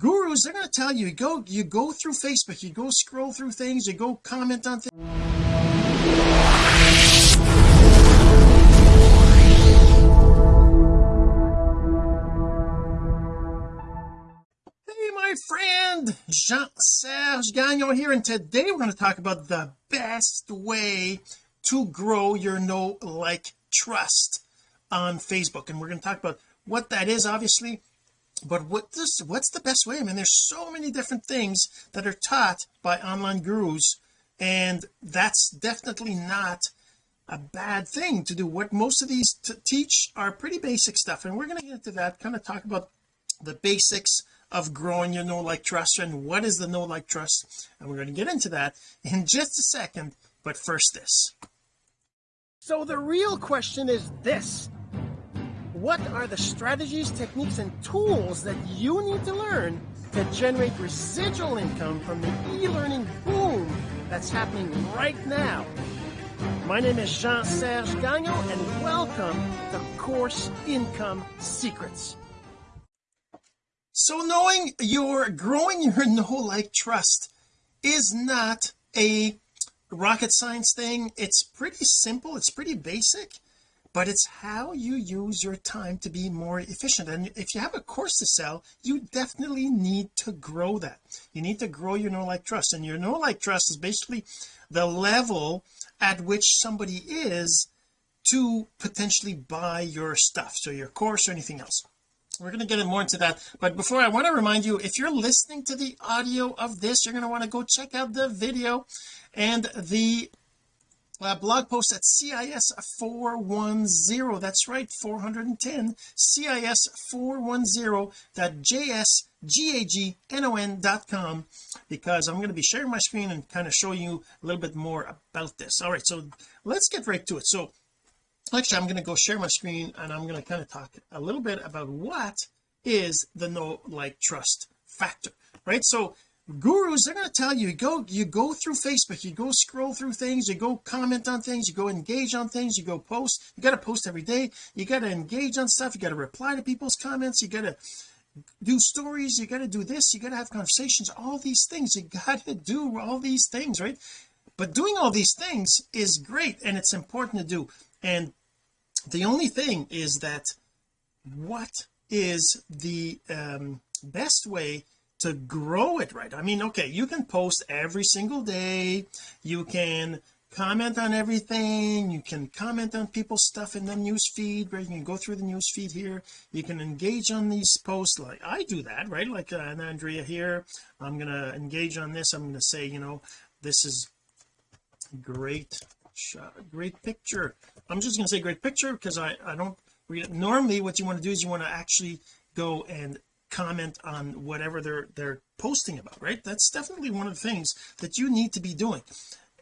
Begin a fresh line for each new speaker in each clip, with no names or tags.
gurus they're going to tell you you go you go through Facebook you go scroll through things you go comment on things Hey my friend Jean-Serge Gagnon here and today we're going to talk about the best way to grow your know like trust on Facebook and we're going to talk about what that is obviously but what this what's the best way? I mean there's so many different things that are taught by online gurus and that's definitely not a bad thing to do. What most of these teach are pretty basic stuff and we're going to get into that kind of talk about the basics of growing your know like trust and what is the know like trust and we're going to get into that in just a second. But first this. So the real question is this what are the strategies techniques and tools that you need to learn to generate residual income from the e-learning boom that's happening right now? My name is Jean-Serge Gagnon and welcome to Course Income Secrets. So knowing your growing your know like trust is not a rocket science thing. It's pretty simple. It's pretty basic but it's how you use your time to be more efficient. And if you have a course to sell you definitely need to grow that. You need to grow your know like trust. And your know like trust is basically the level at which somebody is to potentially buy your stuff so your course or anything else. We're going to get more into that but before I want to remind you if you're listening to the audio of this you're going to want to go check out the video and the uh, blog post at CIS 410 that's right 410 CIS 410.jsgagnon.com because I'm going to be sharing my screen and kind of show you a little bit more about this. All right so let's get right to it. So actually I'm going to go share my screen and I'm going to kind of talk a little bit about what is the know like trust factor right? So gurus they're going to tell you, you go you go through Facebook you go scroll through things you go comment on things you go engage on things you go post. You got to post every day. You got to engage on stuff. You got to reply to people's comments. You got to do stories. You got to do this. You got to have conversations. All these things. You got to do all these things right? But doing all these things is great and it's important to do. And the only thing is that what is the um, best way to grow it right? I mean okay you can post every single day. You can comment on everything. You can comment on people's stuff in the news feed right? You can go through the news feed here. You can engage on these posts. Like I do that right? Like uh, Andrea here I'm gonna engage on this. I'm gonna say you know this is great shot great picture. I'm just gonna say great picture because I I don't normally what you want to do is you want to actually go and comment on whatever they're they're posting about right? That's definitely one of the things that you need to be doing.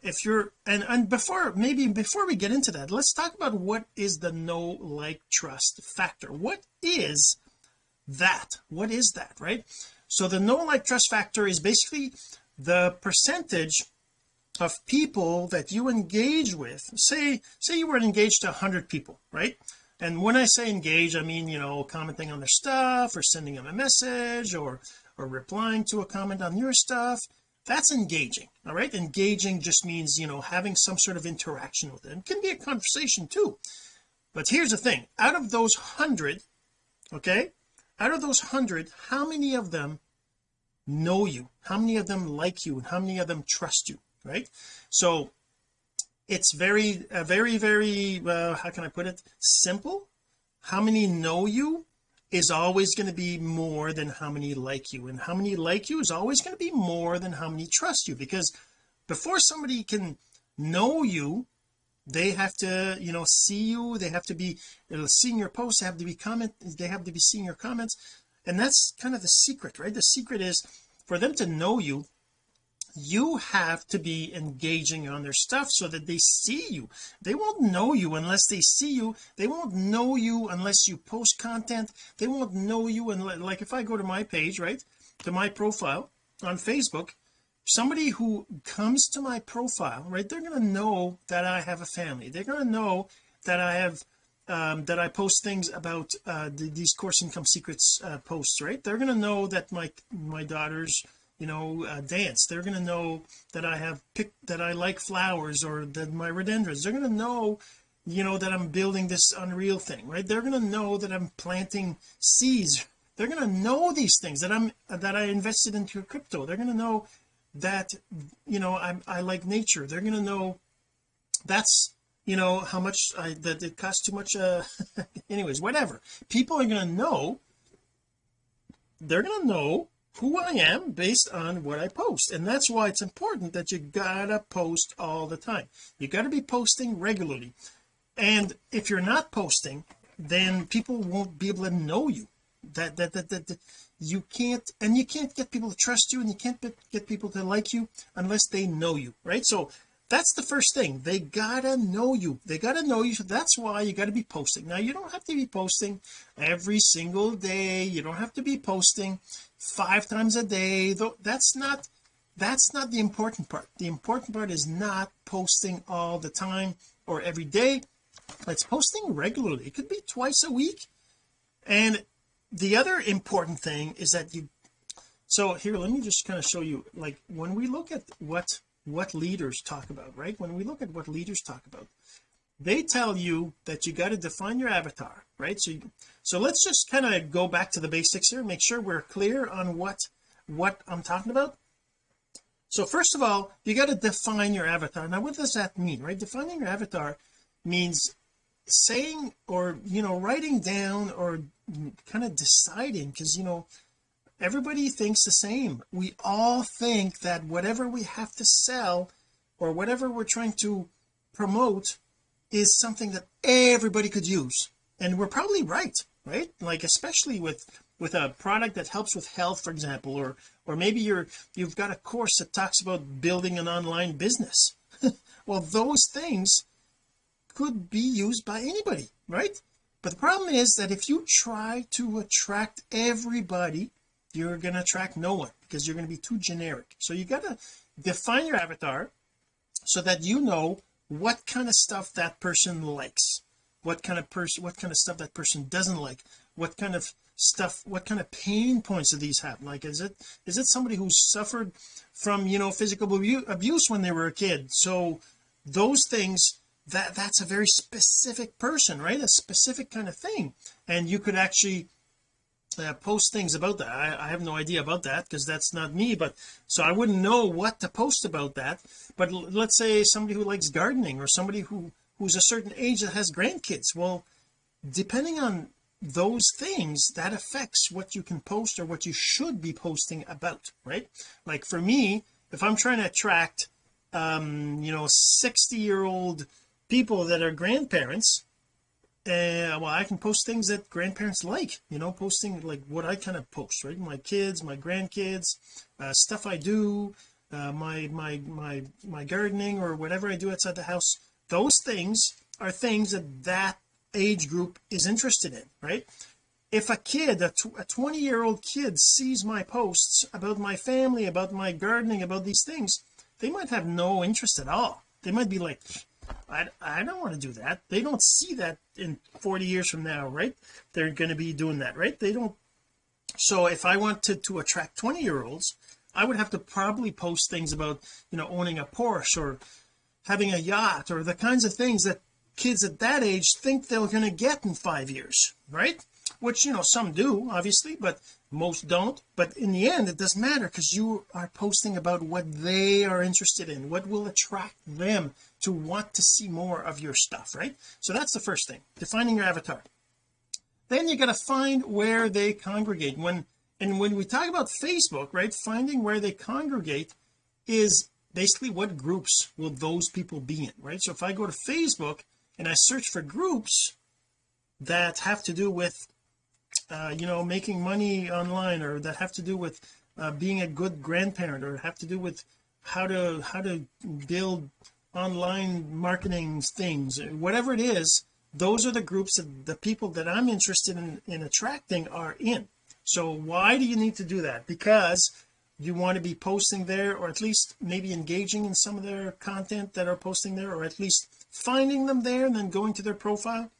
If you're and and before maybe before we get into that let's talk about what is the know like trust factor. What is that? What is that right? So the know like trust factor is basically the percentage of people that you engage with. Say say you were engaged to 100 people right and when I say engage I mean you know commenting on their stuff or sending them a message or or replying to a comment on your stuff that's engaging all right? Engaging just means you know having some sort of interaction with them. It can be a conversation too. But here's the thing. Out of those hundred okay out of those hundred how many of them know you? How many of them like you? And how many of them trust you right? So it's very uh, very very uh, how can I put it? Simple. How many know you is always going to be more than how many like you. And how many like you is always going to be more than how many trust you. Because before somebody can know you they have to you know see you. They have to be seeing your posts. They have to be comment they have to be seeing your comments. And that's kind of the secret right? The secret is for them to know you you have to be engaging on their stuff so that they see you. They won't know you unless they see you. They won't know you unless you post content. They won't know you and like if I go to my page right to my profile on Facebook somebody who comes to my profile right they're going to know that I have a family. They're going to know that I have um, that I post things about uh, the, these course income secrets uh, posts right? They're going to know that my my daughters you know uh, dance. They're going to know that I have picked that I like flowers or that my rhododendrons. They're going to know you know that I'm building this unreal thing right? They're going to know that I'm planting seeds. They're going to know these things that I'm that I invested into crypto. They're going to know that you know I'm I like nature. They're going to know that's you know how much I that it costs too much uh anyways whatever. People are going to know they're going to know who I am based on what I post. And that's why it's important that you gotta post all the time. You got to be posting regularly. And if you're not posting then people won't be able to know you. That that that, that, that you can't and you can't get people to trust you and you can't get people to like you unless they know you right? So that's the first thing. They gotta know you. They gotta know you so that's why you got to be posting. Now you don't have to be posting every single day. You don't have to be posting five times a day though that's not that's not the important part. The important part is not posting all the time or every day. It's posting regularly. It could be twice a week. And the other important thing is that you so here let me just kind of show you like when we look at what what leaders talk about right? When we look at what leaders talk about they tell you that you got to define your avatar right? So you, so let's just kind of go back to the basics here make sure we're clear on what what I'm talking about. So first of all you got to define your avatar. Now what does that mean right? Defining your avatar means saying or you know writing down or kind of deciding because you know everybody thinks the same. We all think that whatever we have to sell or whatever we're trying to promote is something that everybody could use. And we're probably right right? Like especially with with a product that helps with health for example or or maybe you're you've got a course that talks about building an online business. Well those things could be used by anybody right? But the problem is that if you try to attract everybody you're going to attract no one because you're going to be too generic. So you got to define your avatar so that you know what kind of stuff that person likes what kind of person what kind of stuff that person doesn't like what kind of stuff what kind of pain points do these have? Like is it is it somebody who suffered from you know physical abuse when they were a kid? So those things that that's a very specific person right? A specific kind of thing. And you could actually uh, post things about that. I, I have no idea about that because that's not me but so I wouldn't know what to post about that. But let's say somebody who likes gardening or somebody who who's a certain age that has grandkids. Well depending on those things that affects what you can post or what you should be posting about right? Like for me if I'm trying to attract um you know 60 year old people that are grandparents uh, well I can post things that grandparents like you know posting like what I kind of post right? My kids my grandkids uh, stuff I do uh, my my my my gardening or whatever I do outside the house. Those things are things that that age group is interested in right? If a kid a, a 20 year old kid sees my posts about my family about my gardening about these things they might have no interest at all. They might be like I, I don't want to do that. They don't see that in 40 years from now right? They're going to be doing that right? They don't so if I wanted to attract 20 year olds I would have to probably post things about you know owning a Porsche or having a yacht or the kinds of things that kids at that age think they're going to get in five years right? Which you know some do obviously but most don't. But in the end it doesn't matter because you are posting about what they are interested in what will attract them to want to see more of your stuff right? So that's the first thing defining your avatar. Then you got to find where they congregate. When and when we talk about Facebook right finding where they congregate is basically what groups will those people be in right? So if I go to Facebook and I search for groups that have to do with uh, you know making money online or that have to do with uh, being a good grandparent or have to do with how to how to build online marketing things whatever it is those are the groups that the people that I'm interested in in attracting are in. So why do you need to do that? Because you want to be posting there or at least maybe engaging in some of their content that are posting there or at least finding them there and then going to their profile.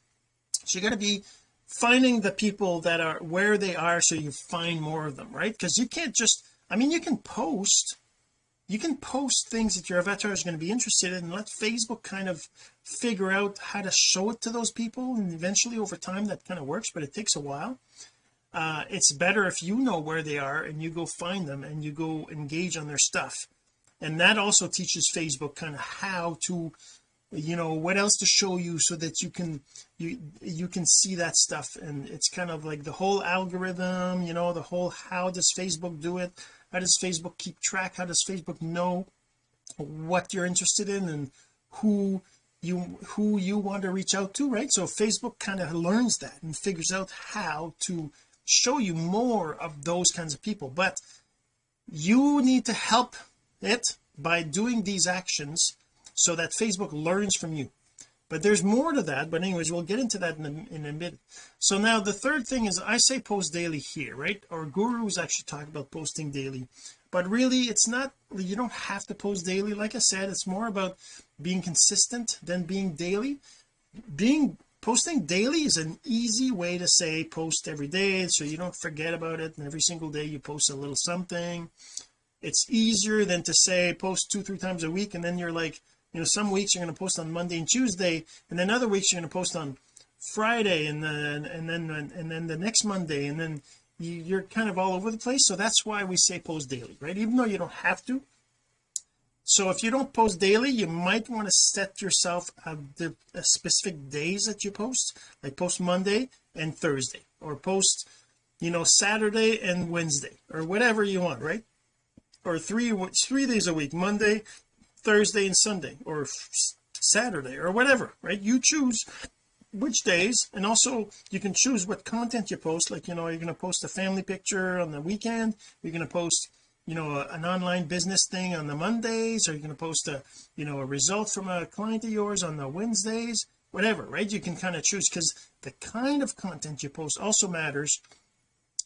So you got to be finding the people that are where they are so you find more of them right? Because you can't just I mean you can post you can post things that your avatar is going to be interested in and let Facebook kind of figure out how to show it to those people and eventually over time that kind of works but it takes a while. Uh it's better if you know where they are and you go find them and you go engage on their stuff. And that also teaches Facebook kind of how to you know what else to show you so that you can you you can see that stuff. And it's kind of like the whole algorithm you know the whole how does Facebook do it how does Facebook keep track? How does Facebook know what you're interested in and who you who you want to reach out to right? So Facebook kind of learns that and figures out how to show you more of those kinds of people. But you need to help it by doing these actions so that Facebook learns from you but there's more to that but anyways we'll get into that in a, in a bit so now the third thing is I say post daily here right? Our gurus actually talk about posting daily. But really it's not you don't have to post daily. Like I said it's more about being consistent than being daily. Being posting daily is an easy way to say post every day so you don't forget about it. And every single day you post a little something. It's easier than to say post two three times a week and then you're like you know some weeks you're going to post on Monday and Tuesday and then other weeks you're going to post on Friday and then and then and then the next Monday and then you're kind of all over the place. So that's why we say post daily right? Even though you don't have to. So if you don't post daily you might want to set yourself a, the a specific days that you post like post Monday and Thursday or post you know Saturday and Wednesday or whatever you want right? Or three three days a week Monday Thursday and Sunday or Saturday or whatever right? You choose which days and also you can choose what content you post. Like you know you're going to post a family picture on the weekend you're going to post you know a, an online business thing on the Mondays or you're going to post a you know a result from a client of yours on the Wednesdays whatever right? You can kind of choose because the kind of content you post also matters.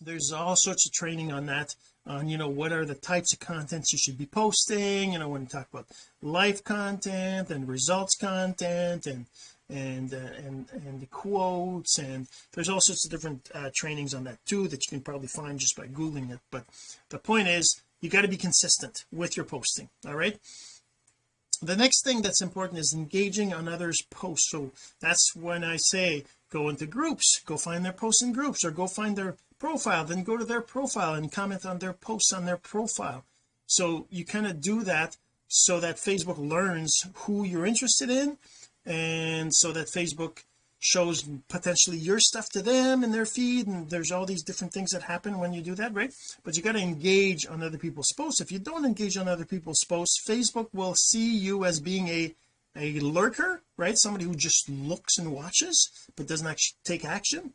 There's all sorts of training on that on you know what are the types of contents you should be posting you know when you talk about life content and results content and and uh, and and the quotes and there's all sorts of different uh, trainings on that too that you can probably find just by googling it. But the point is you got to be consistent with your posting all right? The next thing that's important is engaging on others posts. So that's when I say go into groups go find their posts in groups or go find their profile then go to their profile and comment on their posts on their profile. So you kind of do that so that Facebook learns who you're interested in and so that Facebook shows potentially your stuff to them in their feed and there's all these different things that happen when you do that right? But you got to engage on other people's posts. If you don't engage on other people's posts Facebook will see you as being a a lurker right? Somebody who just looks and watches but doesn't actually take action.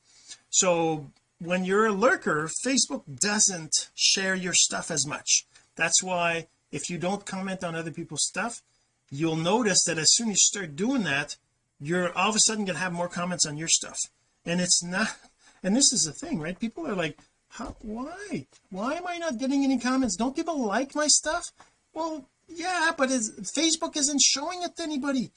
So when you're a lurker Facebook doesn't share your stuff as much. That's why if you don't comment on other people's stuff you'll notice that as soon as you start doing that you're all of a sudden going to have more comments on your stuff. And it's not and this is the thing right? People are like how why? Why am I not getting any comments? Don't people like my stuff? Well yeah but Facebook isn't showing it to anybody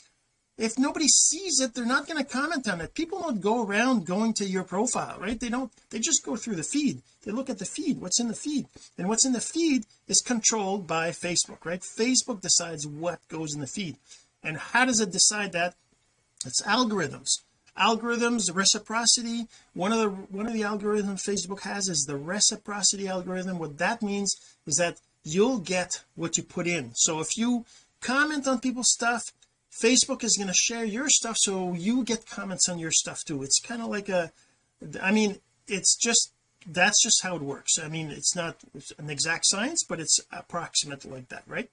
if nobody sees it they're not going to comment on it. People don't go around going to your profile right? They don't they just go through the feed. They look at the feed what's in the feed. And what's in the feed is controlled by Facebook right? Facebook decides what goes in the feed. And how does it decide that? It's algorithms. Algorithms reciprocity. One of the one of the algorithms Facebook has is the reciprocity algorithm. What that means is that you'll get what you put in. So if you comment on people's stuff Facebook is going to share your stuff so you get comments on your stuff too. It's kind of like a I mean it's just that's just how it works. I mean it's not an exact science but it's approximate like that right?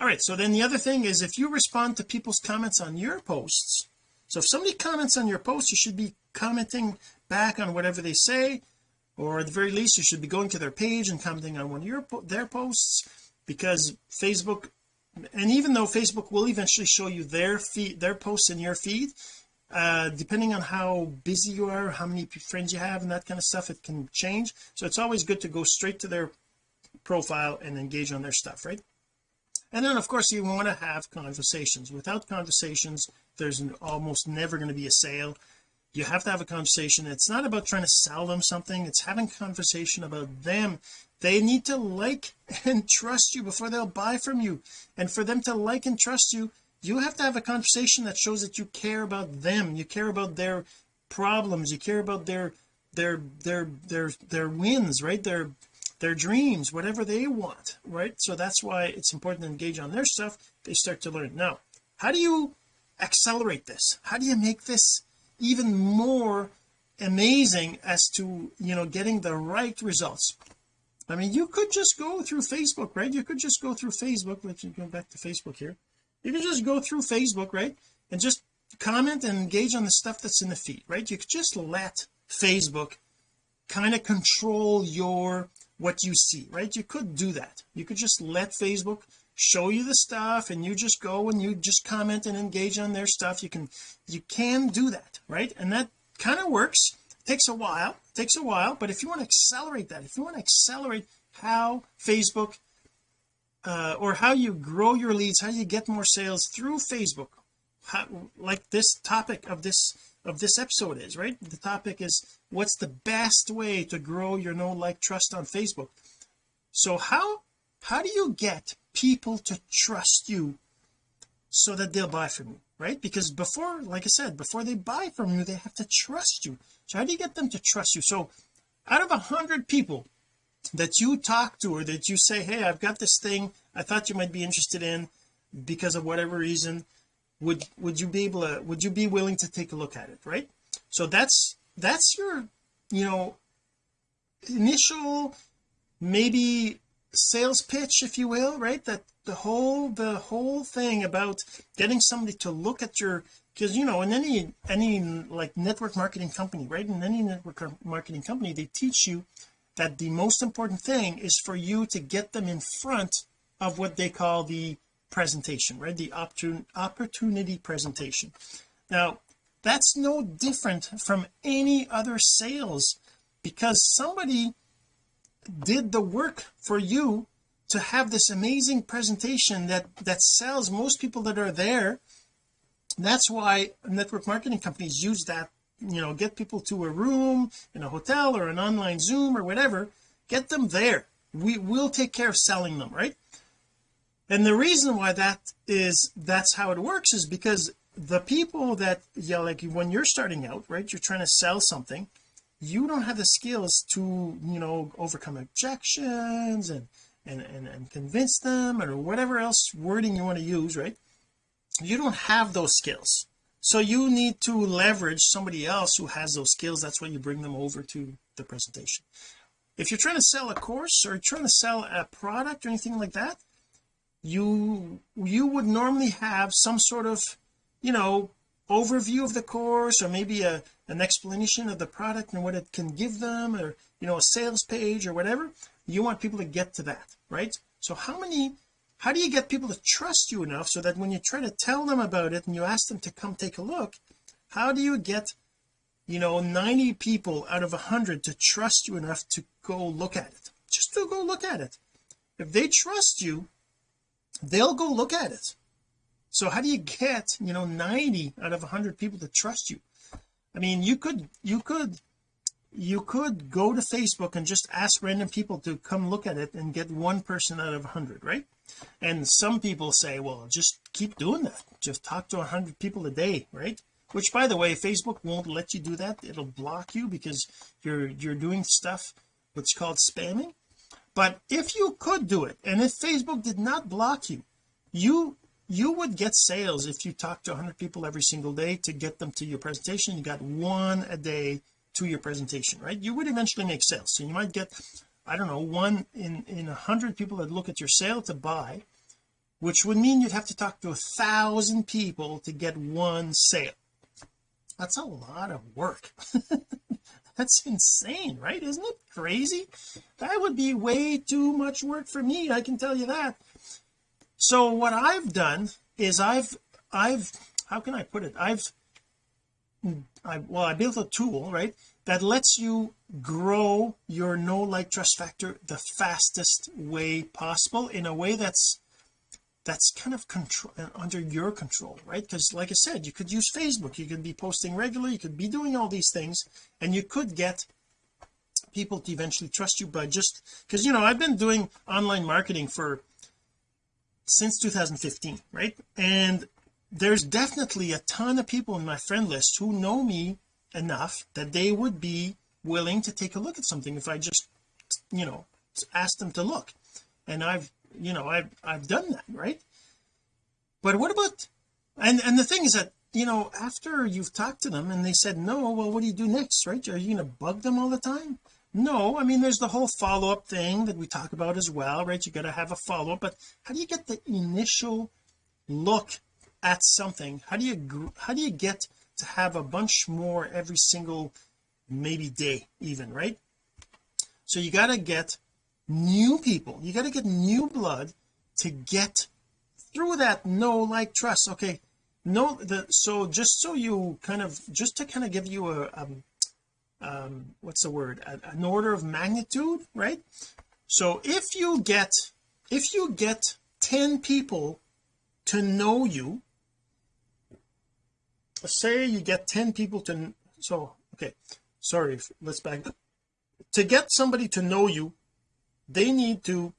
All right so then the other thing is if you respond to people's comments on your posts so if somebody comments on your post you should be commenting back on whatever they say or at the very least you should be going to their page and commenting on one of your their posts because Facebook and even though Facebook will eventually show you their feed their posts in your feed uh depending on how busy you are how many friends you have and that kind of stuff it can change. So it's always good to go straight to their profile and engage on their stuff right? And then of course you want to have conversations. Without conversations there's an, almost never going to be a sale you have to have a conversation. It's not about trying to sell them something. It's having conversation about them. They need to like and trust you before they'll buy from you. And for them to like and trust you you have to have a conversation that shows that you care about them. You care about their problems. You care about their their their their their wins right? Their their dreams whatever they want right? So that's why it's important to engage on their stuff. They start to learn. Now how do you accelerate this? How do you make this even more amazing as to you know getting the right results. I mean you could just go through Facebook right? You could just go through Facebook let's go back to Facebook here. You can just go through Facebook right and just comment and engage on the stuff that's in the feed right? You could just let Facebook kind of control your what you see right? You could do that. You could just let Facebook show you the stuff and you just go and you just comment and engage on their stuff. You can you can do that right? And that kind of works. Takes a while takes a while but if you want to accelerate that if you want to accelerate how Facebook uh, or how you grow your leads how you get more sales through Facebook how, like this topic of this of this episode is right? The topic is what's the best way to grow your know like trust on Facebook? So how how do you get people to trust you so that they'll buy from you right? Because before like I said before they buy from you they have to trust you. So how do you get them to trust you? So out of a hundred people that you talk to or that you say hey I've got this thing I thought you might be interested in because of whatever reason would would you be able to would you be willing to take a look at it right? So that's that's your you know initial maybe sales pitch if you will right that the whole the whole thing about getting somebody to look at your because you know in any any like network marketing company right in any network marketing company they teach you that the most important thing is for you to get them in front of what they call the presentation right the opportunity presentation. Now that's no different from any other sales because somebody did the work for you to have this amazing presentation that that sells most people that are there. That's why network marketing companies use that you know get people to a room in a hotel or an online zoom or whatever get them there. We will take care of selling them right? And the reason why that is that's how it works is because the people that yeah like when you're starting out right you're trying to sell something you don't have the skills to you know overcome objections and and and, and convince them or whatever else wording you want to use right? You don't have those skills. So you need to leverage somebody else who has those skills. That's why you bring them over to the presentation. If you're trying to sell a course or trying to sell a product or anything like that you you would normally have some sort of you know overview of the course or maybe a an explanation of the product and what it can give them or you know a sales page or whatever you want people to get to that right? So how many how do you get people to trust you enough so that when you try to tell them about it and you ask them to come take a look how do you get you know 90 people out of 100 to trust you enough to go look at it? Just to go look at it. If they trust you they'll go look at it. So how do you get you know 90 out of 100 people to trust you? I mean you could you could you could go to Facebook and just ask random people to come look at it and get one person out of 100 right? And some people say well just keep doing that. Just talk to 100 people a day right? Which by the way Facebook won't let you do that. It'll block you because you're you're doing stuff what's called spamming. But if you could do it and if Facebook did not block you you you would get sales if you talk to 100 people every single day to get them to your presentation. You got one a day to your presentation right? You would eventually make sales. So you might get I don't know one in in a hundred people that look at your sale to buy which would mean you'd have to talk to a thousand people to get one sale. That's a lot of work. That's insane right? Isn't it crazy? That would be way too much work for me I can tell you that. So what I've done is I've I've how can I put it? I've I well I built a tool right that lets you grow your know like trust factor the fastest way possible in a way that's that's kind of control uh, under your control right? Because like I said you could use Facebook you could be posting regularly you could be doing all these things and you could get people to eventually trust you by just because you know I've been doing online marketing for since 2015 right? And there's definitely a ton of people in my friend list who know me enough that they would be willing to take a look at something if I just you know ask them to look. And I've you know I've I've done that right? But what about and and the thing is that you know after you've talked to them and they said no well what do you do next right? Are you going to bug them all the time? No I mean there's the whole follow-up thing that we talk about as well right? You got to have a follow-up but how do you get the initial look at something how do you how do you get to have a bunch more every single maybe day even right? So you got to get new people. You got to get new blood to get through that know like trust. Okay no the so just so you kind of just to kind of give you a, a um what's the word? A, an order of magnitude right? So if you get if you get 10 people to know you say you get 10 people to so okay sorry let's back up. To get somebody to know you they need to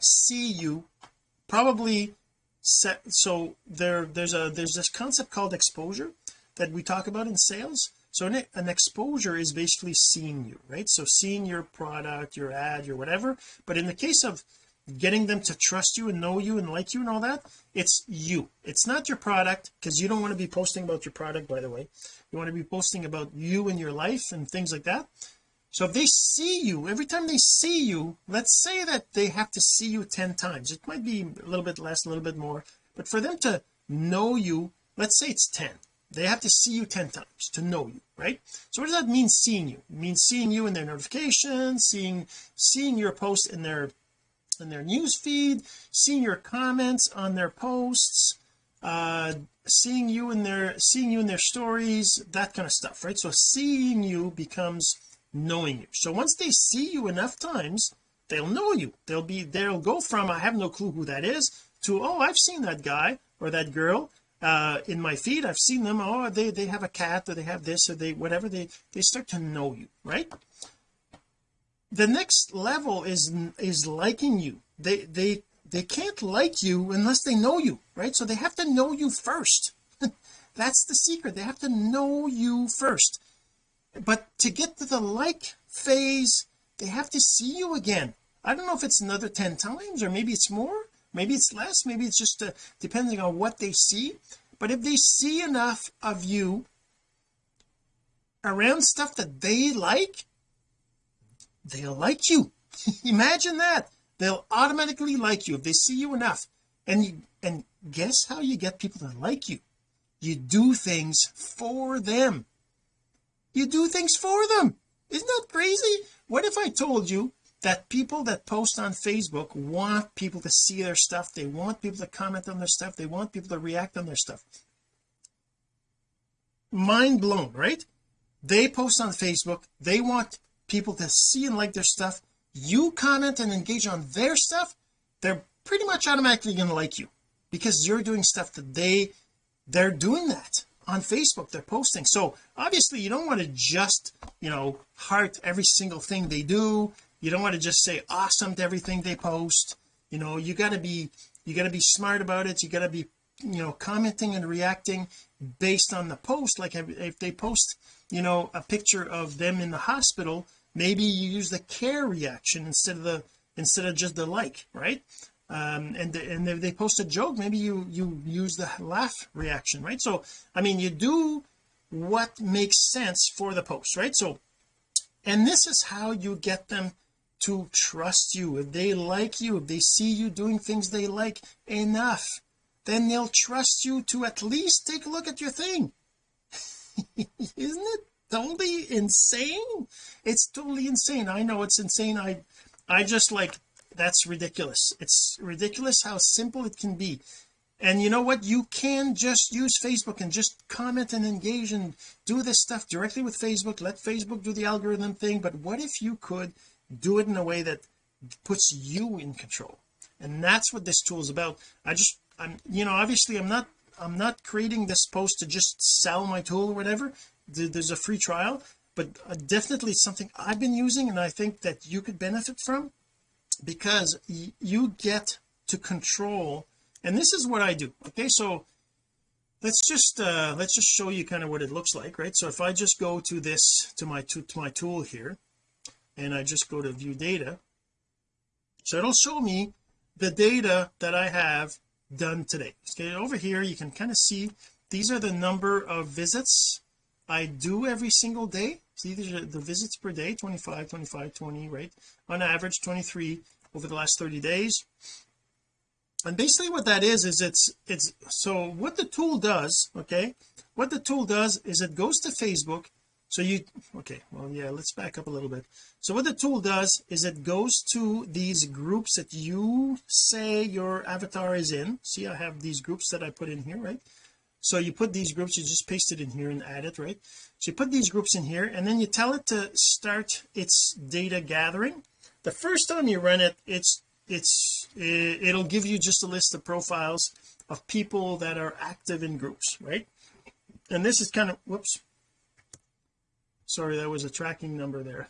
see you probably set so there there's a there's this concept called exposure that we talk about in sales. So an, an exposure is basically seeing you right? So seeing your product your ad your whatever. But in the case of getting them to trust you and know you and like you and all that it's you. It's not your product because you don't want to be posting about your product by the way. You want to be posting about you and your life and things like that. So if they see you every time they see you let's say that they have to see you 10 times. It might be a little bit less a little bit more. But for them to know you let's say it's 10 they have to see you 10 times to know you right? So what does that mean seeing you? It means seeing you in their notifications seeing seeing your post in their in their news feed seeing your comments on their posts uh seeing you in their seeing you in their stories that kind of stuff right? So seeing you becomes knowing you. So once they see you enough times they'll know you. They'll be they'll go from I have no clue who that is to oh I've seen that guy or that girl uh in my feed. I've seen them. Oh they they have a cat or they have this or they whatever. They they start to know you right the next level is is liking you. They they they can't like you unless they know you right? So they have to know you first. That's the secret. They have to know you first. But to get to the like phase they have to see you again. I don't know if it's another 10 times or maybe it's more. Maybe it's less. Maybe it's just uh, depending on what they see. But if they see enough of you around stuff that they like they'll like you. Imagine that. They'll automatically like you if they see you enough. And you and guess how you get people to like you? You do things for them. You do things for them. Isn't that crazy? What if I told you that people that post on Facebook want people to see their stuff? They want people to comment on their stuff. They want people to react on their stuff. Mind blown right? They post on Facebook. They want people to see and like their stuff you comment and engage on their stuff they're pretty much automatically going to like you because you're doing stuff that they they're doing that on Facebook they're posting. So obviously you don't want to just you know heart every single thing they do. You don't want to just say awesome to everything they post. You know you got to be you got to be smart about it. You got to be you know commenting and reacting based on the post. Like if they post you know a picture of them in the hospital maybe you use the care reaction instead of the instead of just the like right? Um and and if they post a joke maybe you you use the laugh reaction right? So I mean you do what makes sense for the post right? So and this is how you get them to trust you. If they like you if they see you doing things they like enough then they'll trust you to at least take a look at your thing. Isn't it totally insane. It's totally insane. I know it's insane. I I just like that's ridiculous. It's ridiculous how simple it can be. And you know what? You can just use Facebook and just comment and engage and do this stuff directly with Facebook. Let Facebook do the algorithm thing. But what if you could do it in a way that puts you in control? And that's what this tool is about. I just I'm you know obviously I'm not I'm not creating this post to just sell my tool or whatever there's a free trial but uh, definitely something I've been using and I think that you could benefit from because you get to control and this is what I do okay? So let's just uh let's just show you kind of what it looks like right? So if I just go to this to my to, to my tool here and I just go to view data. So it'll show me the data that I have done today okay? Over here you can kind of see these are the number of visits I do every single day. See the visits per day 25 25 20 right? On average 23 over the last 30 days. And basically what that is is it's it's so what the tool does okay? What the tool does is it goes to Facebook. So you okay well yeah let's back up a little bit. So what the tool does is it goes to these groups that you say your avatar is in. See I have these groups that I put in here right so you put these groups you just paste it in here and add it right? So you put these groups in here and then you tell it to start its data gathering. The first time you run it it's it's it'll give you just a list of profiles of people that are active in groups right? And this is kind of whoops. Sorry that was a tracking number there.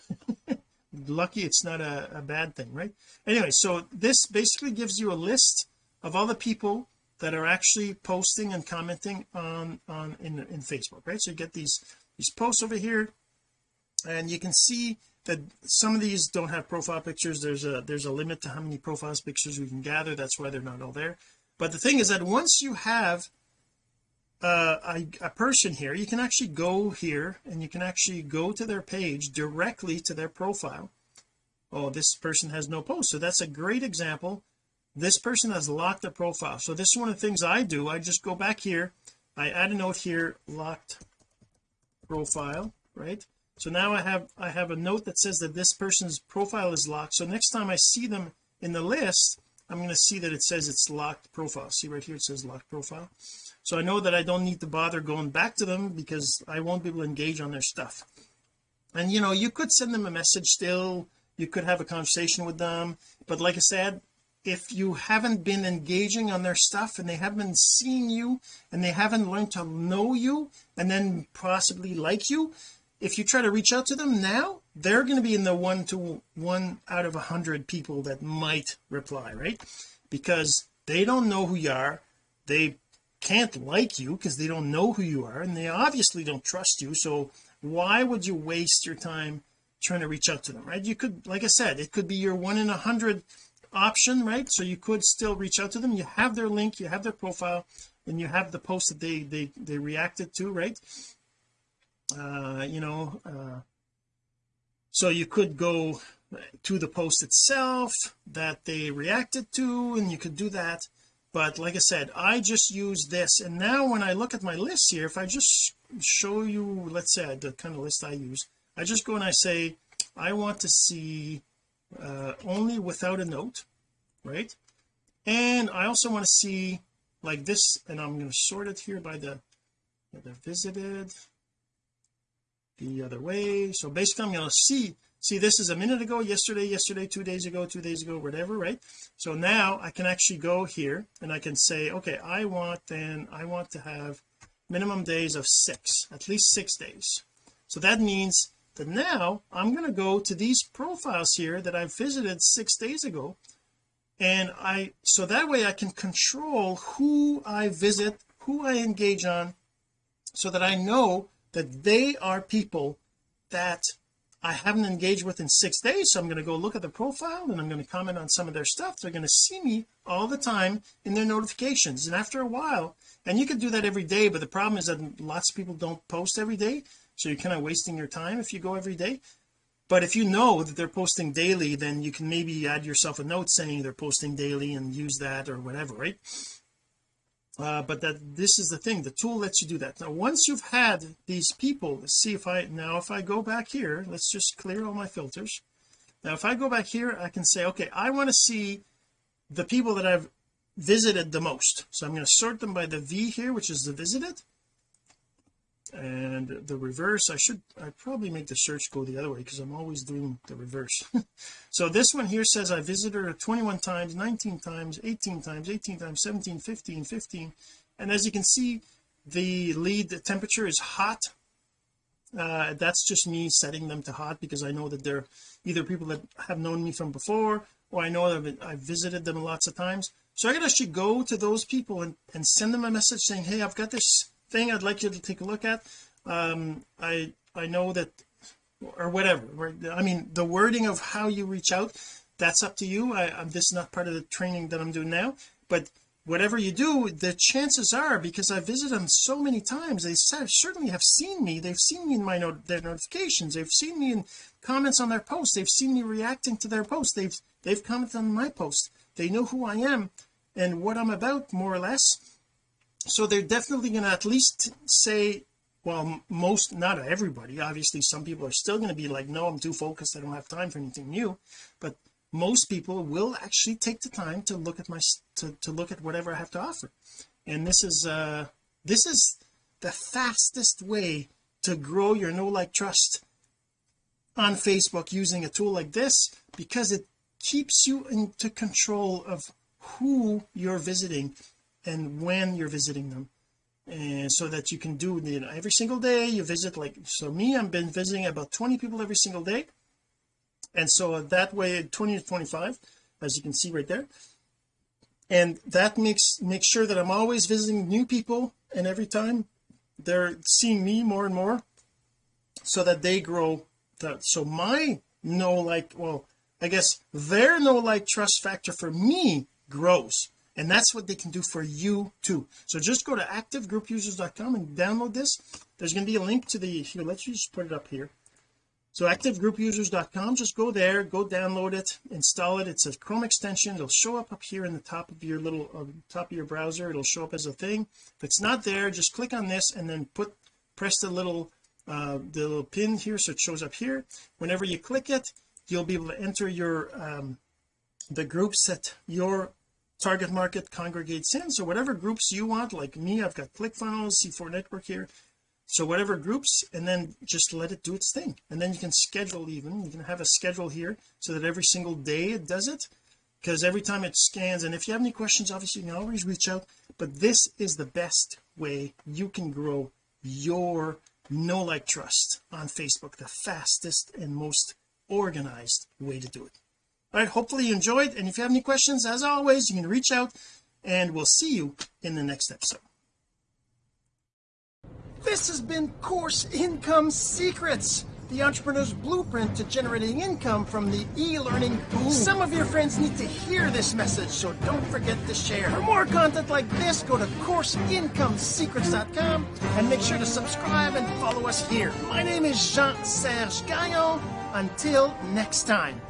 Lucky it's not a, a bad thing right? Anyway so this basically gives you a list of all the people that are actually posting and commenting on on in in Facebook right? So you get these these posts over here and you can see that some of these don't have profile pictures. There's a there's a limit to how many profiles pictures we can gather. That's why they're not all there. But the thing is that once you have uh, a, a person here you can actually go here and you can actually go to their page directly to their profile. Oh this person has no post. So that's a great example this person has locked the profile. So this is one of the things I do. I just go back here. I add a note here locked profile right? So now I have I have a note that says that this person's profile is locked. So next time I see them in the list I'm going to see that it says it's locked profile. See right here it says locked profile. So I know that I don't need to bother going back to them because I won't be able to engage on their stuff. And you know you could send them a message still. You could have a conversation with them. But like I said if you haven't been engaging on their stuff and they haven't seen you and they haven't learned to know you and then possibly like you if you try to reach out to them now they're going to be in the one to one out of a hundred people that might reply right? Because they don't know who you are. They can't like you because they don't know who you are and they obviously don't trust you. So why would you waste your time trying to reach out to them right? You could like I said it could be your one in a hundred option right? So you could still reach out to them. You have their link you have their profile and you have the post that they they they reacted to right? Uh you know uh so you could go to the post itself that they reacted to and you could do that. But like I said I just use this. And now when I look at my list here if I just show you let's say the kind of list I use I just go and I say I want to see uh only without a note right? And I also want to see like this and I'm going to sort it here by the the visited the other way. So basically I'm going to see see this is a minute ago yesterday yesterday two days ago two days ago whatever right? So now I can actually go here and I can say okay I want then I want to have minimum days of six at least six days. So that means that now I'm going to go to these profiles here that I visited six days ago and I so that way I can control who I visit who I engage on so that I know that they are people that I haven't engaged with in six days. So I'm going to go look at the profile and I'm going to comment on some of their stuff. They're going to see me all the time in their notifications. And after a while and you could do that every day but the problem is that lots of people don't post every day so you're kind of wasting your time if you go every day. But if you know that they're posting daily then you can maybe add yourself a note saying they're posting daily and use that or whatever right? Uh, but that this is the thing. The tool lets you do that. Now once you've had these people let's see if I now if I go back here let's just clear all my filters. Now if I go back here I can say okay I want to see the people that I've visited the most. So I'm going to sort them by the V here which is the visited and the reverse I should I probably make the search go the other way because I'm always doing the reverse. So this one here says I visited her 21 times 19 times 18 times 18 times 17 15 15 and as you can see the lead the temperature is hot. Uh, that's just me setting them to hot because I know that they're either people that have known me from before or I know that I've visited them lots of times. So I can actually go to those people and, and send them a message saying hey I've got this thing I'd like you to take a look at um I I know that or whatever right? I mean the wording of how you reach out that's up to you. I, I'm this is not part of the training that I'm doing now but whatever you do the chances are because I visit them so many times they certainly have seen me. They've seen me in my their notifications. They've seen me in comments on their posts. They've seen me reacting to their posts. They've they've commented on my post they know who I am and what I'm about more or less so they're definitely going to at least say well most not everybody obviously some people are still going to be like no I'm too focused I don't have time for anything new. But most people will actually take the time to look at my to, to look at whatever I have to offer. And this is uh this is the fastest way to grow your know like trust on Facebook using a tool like this because it keeps you into control of who you're visiting and when you're visiting them. And so that you can do you know every single day you visit like so me I've been visiting about 20 people every single day. And so that way 20 to 25 as you can see right there. And that makes makes sure that I'm always visiting new people and every time they're seeing me more and more so that they grow that so my know like well I guess their know like trust factor for me grows and that's what they can do for you too. So just go to activegroupusers.com and download this. There's going to be a link to the here let's just put it up here. So activegroupusers.com just go there go download it install it. It's a Chrome extension. It'll show up up here in the top of your little uh, top of your browser. It'll show up as a thing. If it's not there just click on this and then put press the little uh the little pin here so it shows up here. Whenever you click it you'll be able to enter your um the groups that your target market congregates in so whatever groups you want like me I've got ClickFunnels C4 network here. So whatever groups and then just let it do its thing. And then you can schedule even you can have a schedule here so that every single day it does it. Because every time it scans and if you have any questions obviously you can always reach out. But this is the best way you can grow your know like trust on Facebook the fastest and most organized way to do it all right hopefully you enjoyed and if you have any questions as always you can reach out and we'll see you in the next episode. This has been course income secrets the entrepreneur's blueprint to generating income from the e-learning boom some of your friends need to hear this message so don't forget to share. For more content like this go to courseincomesecrets.com and make sure to subscribe and follow us here. My name is Jean-Serge Gagnon. Until next time